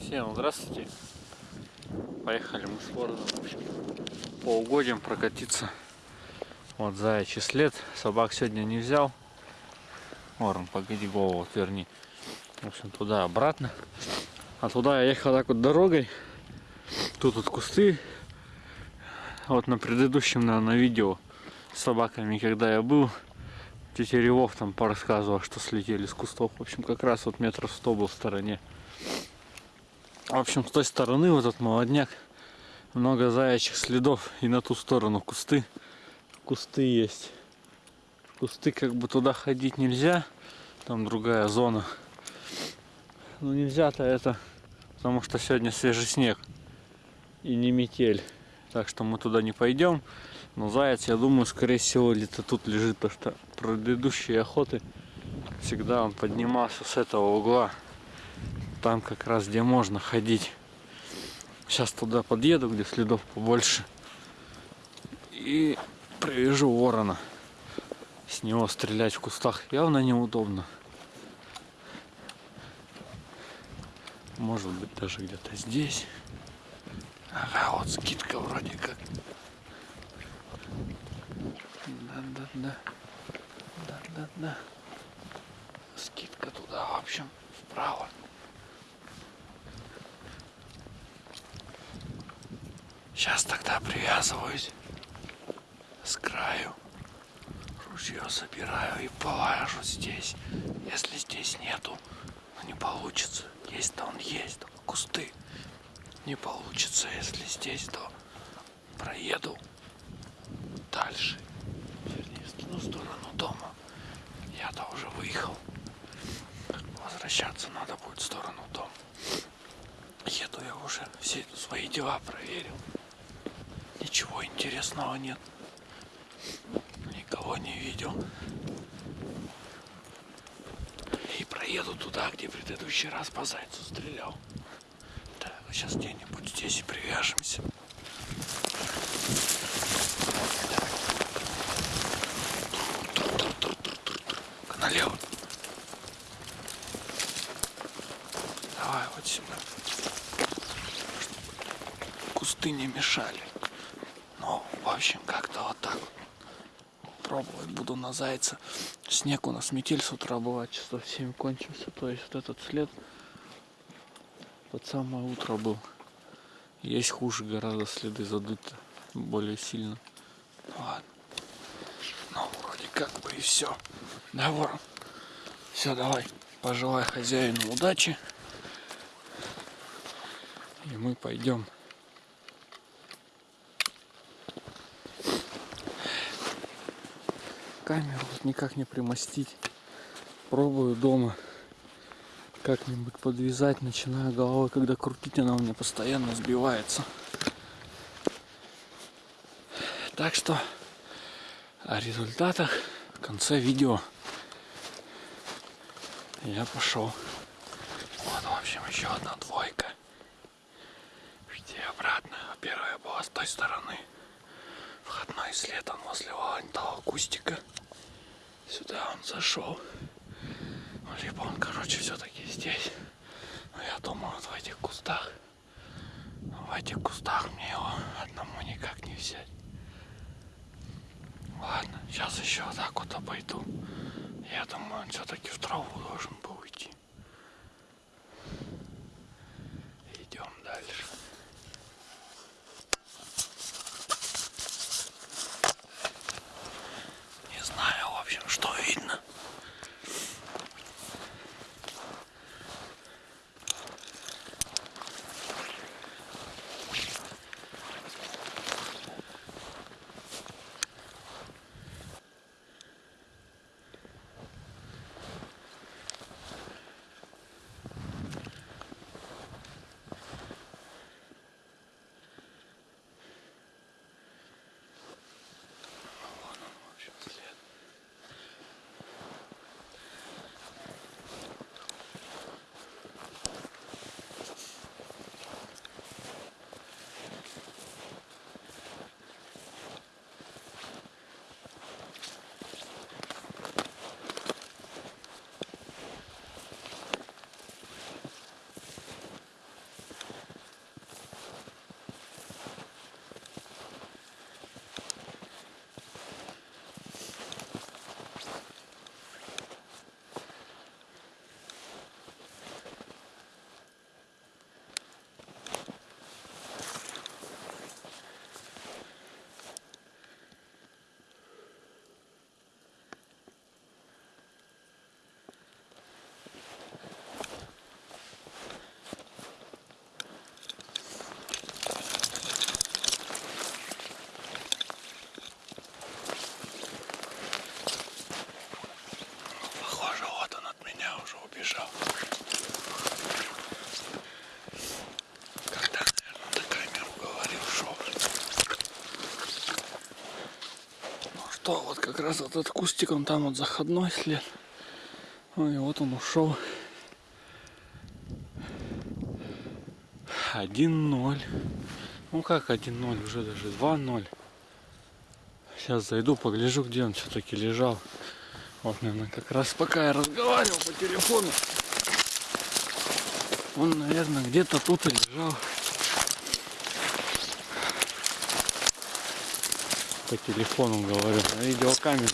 Всем здравствуйте. Поехали мы с общем, по угодьям прокатиться. Вот заячий след. Собак сегодня не взял. Ворон, погоди, голову отверни. В общем, туда-обратно. А туда я ехал так вот дорогой. Тут вот кусты. Вот на предыдущем, наверное, видео с собаками, когда я был, тетя Ревов там порассказывал, что слетели с кустов. В общем, как раз вот метров сто был в стороне. В общем, с той стороны вот этот молодняк. Много заячьих следов. И на ту сторону кусты. Кусты есть. Кусты как бы туда ходить нельзя. Там другая зона. Ну нельзя-то это, потому что сегодня свежий снег. И не метель. Так что мы туда не пойдем. Но заяц, я думаю, скорее всего, где-то тут лежит. Потому что предыдущие охоты всегда он поднимался с этого угла там как раз где можно ходить. Сейчас туда подъеду, где следов побольше. И привяжу ворона. С него стрелять в кустах явно неудобно. Может быть даже где-то здесь. Ага, вот скидка вроде как. Да-да-да. Да-да-да. Скидка туда, в общем, вправо. Сейчас тогда привязываюсь с краю. Ружье собираю и положу здесь. Если здесь нету, ну не получится. Есть-то он есть, только кусты. Не получится, если здесь, то проеду дальше. Вернее, в сторону дома. Я-то уже выехал. Возвращаться надо будет в сторону дома. Еду я уже, все свои дела проверил. Ничего интересного нет. Никого не видел. И проеду туда, где предыдущий раз по зайцу стрелял. Так, сейчас где-нибудь здесь и привяжемся. Налево. Давай вот сюда. Кусты не мешали. Ну, общем, как-то вот так вот. Пробовать буду на зайца. Снег у нас метель с утра была, часов 7 кончился. То есть вот этот след под самое утро был. Есть хуже гораздо следы задуты более сильно. Ладно. Ну, вроде как бы и все. Да, ворон. Все, давай. Пожелай хозяину удачи. И мы пойдем камеру никак не примостить. Пробую дома как-нибудь подвязать, начинаю головой, когда крутить, она у меня постоянно сбивается. Так что о результатах в конце видео я пошел. Вот, в общем, еще одна двойка. Где обратно. Первая была с той стороны. Входной след он возле вон того кустика. Сюда он зашел. Ну, либо он, короче, все-таки здесь. Но я думаю, вот в этих кустах. В этих кустах мне его одному никак не взять. Ладно, сейчас еще вот так вот обойду. Я думаю, он все-таки в траву как раз этот кустик, он там вот заходной след. И вот он ушел. 1-0. Ну как 1-0, уже даже 2-0. Сейчас зайду, погляжу, где он все-таки лежал. Вот, наверное, как раз пока я разговаривал по телефону. Он, наверное, где-то тут и лежал. По телефону говорю, на видеокамеру.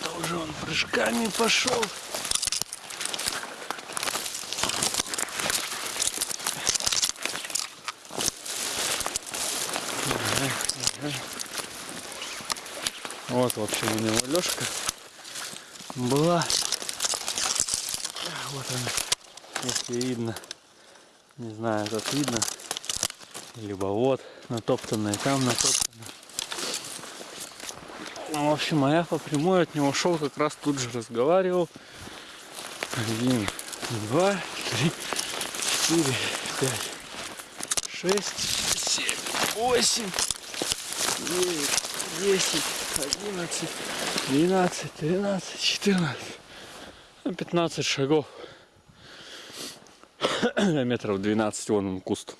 Это уже он прыжками пошел. Вот, в общем, у него Лешка была. Вот она, если видно. Не знаю, тут видно. Либо вот, натоптанная, там натоптанная. Ну, в общем, а я по прямой от него шел, как раз тут же разговаривал. Один, два, три, четыре, пять, шесть, семь, восемь, девять, десять, одиннадцать, двенадцать, тринадцать, четырнадцать, ну, пятнадцать шагов. Метров 12 вон он куст.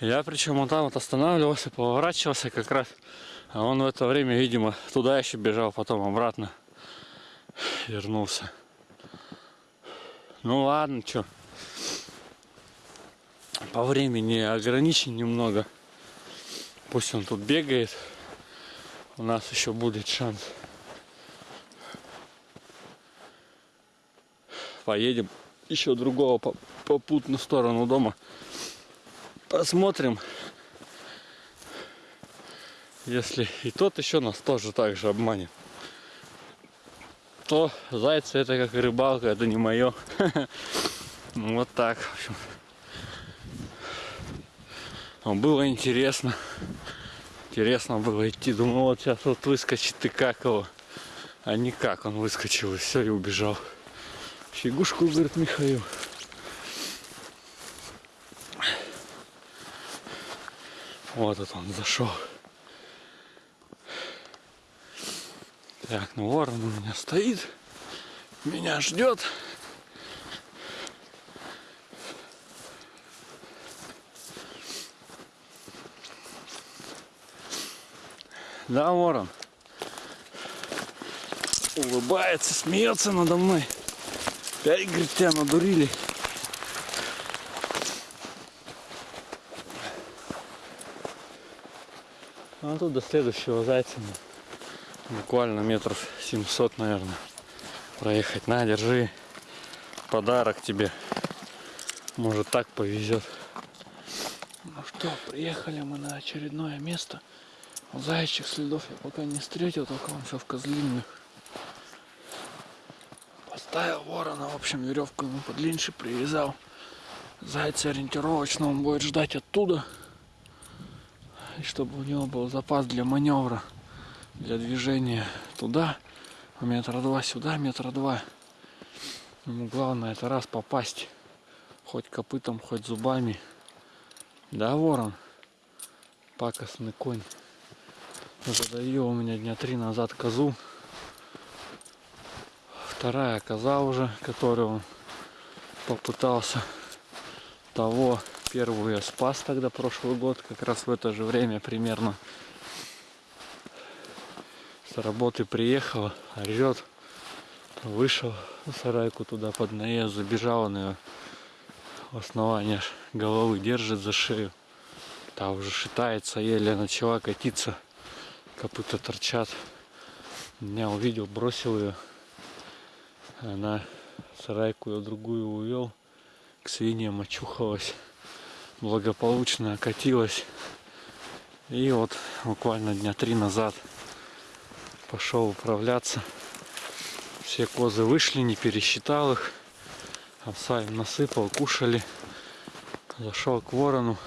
Я причем он там вот останавливался, поворачивался как раз. А он в это время, видимо, туда еще бежал, потом обратно вернулся. Ну ладно, что. По времени ограничен немного. Пусть он тут бегает. У нас еще будет шанс. Поедем еще другого по попутную сторону дома. Посмотрим. Если и тот еще нас тоже так же обманет, то зайцы это как рыбалка, это не мое. Вот так, в общем. Но было интересно. Интересно было идти. Думал, вот сейчас вот выскочит и как его. А никак он выскочил и все, и убежал. Фигушку, говорит Михаил. Вот это он зашел. Так, ну ворон у меня стоит. Меня ждет. Да, ворон. Улыбается, смеется надо мной. Опять, говорит, тебя надурили. А тут до следующего зайца буквально метров 700, наверное, проехать. На, держи. Подарок тебе. Может так повезет. Ну что, приехали мы на очередное место. Заячьих следов я пока не встретил, только он все в козлинных. Поставил ворона, в общем, веревку ему подлиннее привязал. Зайца ориентировочно он будет ждать оттуда. И чтобы у него был запас для маневра, для движения туда, метра два сюда, метра два. Ему главное это раз попасть, хоть копытом, хоть зубами. Да, ворон? Пакостный конь. Задаю у меня дня три назад козу. Вторая коза уже, которую он попытался того первую я спас тогда прошлый год, как раз в это же время примерно. С работы приехала, орет, вышел в сарайку туда под наезд, забежал он ее основание головы держит за шею. Та уже шитается, еле начала катиться, копыта торчат. Меня увидел, бросил ее. Она сарайку ее другую увел, к свиньям очухалась благополучно окатилась. И вот буквально дня три назад пошел управляться. Все козы вышли, не пересчитал их. Овса им насыпал, кушали. Зашел к ворону.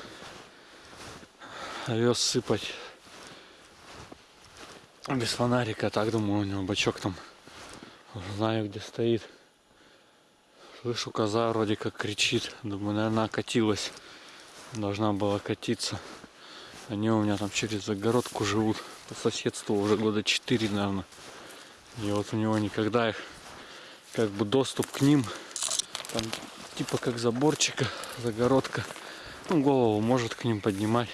Овес сыпать без фонарика. Так думаю, у него бачок там. Знаю, где стоит. Слышу, коза вроде как кричит. Думаю, наверное, окатилась. Должна была катиться. Они у меня там через загородку живут. По соседству уже года 4, наверное. И вот у него никогда их как бы доступ к ним. Там типа как заборчика, загородка. Ну, голову может к ним поднимать.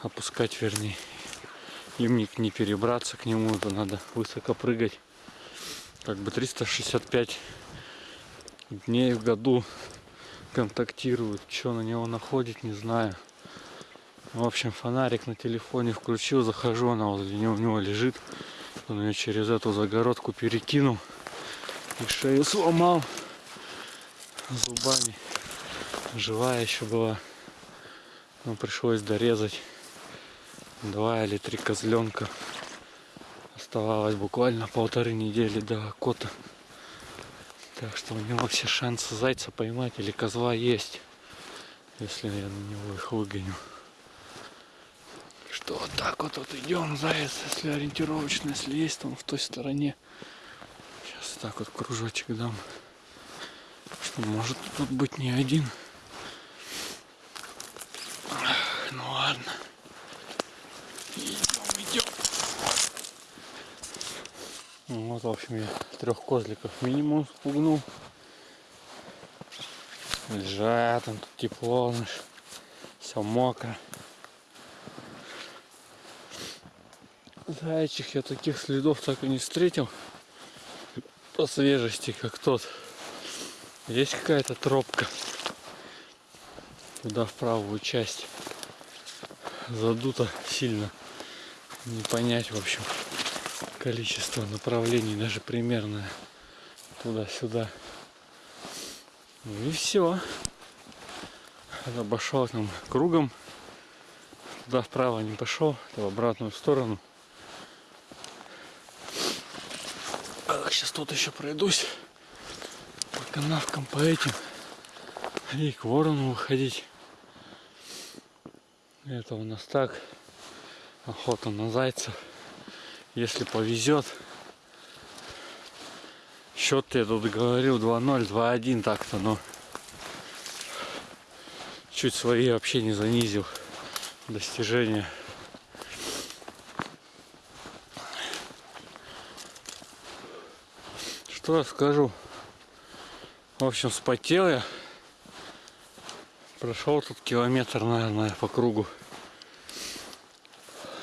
Опускать, вернее. Им не, перебраться к нему, это надо высоко прыгать. Как бы 365 дней в году контактируют. Что на него находит, не знаю. В общем, фонарик на телефоне включил, захожу, она возле него, у него лежит. Он ее через эту загородку перекинул и шею сломал зубами. Живая еще была. Но пришлось дорезать два или три козленка. Оставалось буквально полторы недели до кота. Так что у него все шансы зайца поймать или козла есть. Если я на него их выгоню. Что вот так вот, вот идем, заяц, если ориентировочно, если есть, там в той стороне. Сейчас так вот кружочек дам. Что может тут быть не один. Ну ладно. Идем, идем. Ну, вот, в общем, я трех козликов минимум спугнул. Лежат, там тут тепло, все мокро. Зайчих я таких следов так и не встретил. По свежести, как тот. Есть какая-то тропка. Туда в правую часть. Задуто сильно. Не понять, в общем, количество направлений, даже примерное. Туда-сюда. Ну и все. Обошел там кругом. Туда вправо не пошел, в обратную сторону. сейчас тут еще пройдусь по канавкам, по этим. И к ворону выходить. Это у нас так. Охота на зайцев. Если повезет. Счет я тут говорил 2-0, 2-1 так-то, но чуть свои вообще не занизил достижения. Что скажу? В общем, спотел я. Прошел тут километр, наверное, по кругу.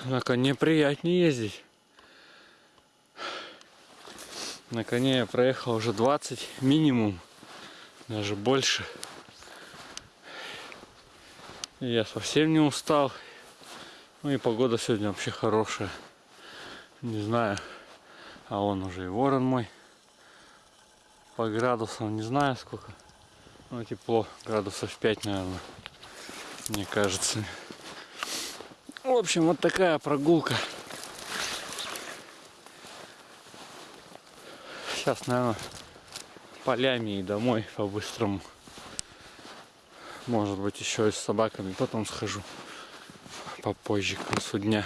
На коне приятнее ездить. На коне я проехал уже 20 минимум, даже больше. И я совсем не устал. Ну и погода сегодня вообще хорошая. Не знаю, а он уже и ворон мой по градусам не знаю сколько. Ну тепло, градусов 5, наверное. Мне кажется. В общем, вот такая прогулка. Сейчас, наверное, полями и домой по-быстрому. Может быть, еще и с собаками. Потом схожу попозже, к концу дня.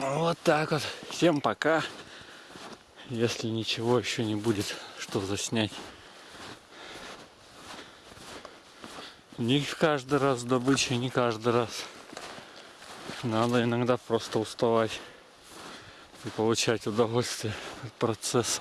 Вот так вот. Всем пока если ничего еще не будет, что заснять. Не каждый раз добыча, не каждый раз. Надо иногда просто уставать и получать удовольствие от процесса.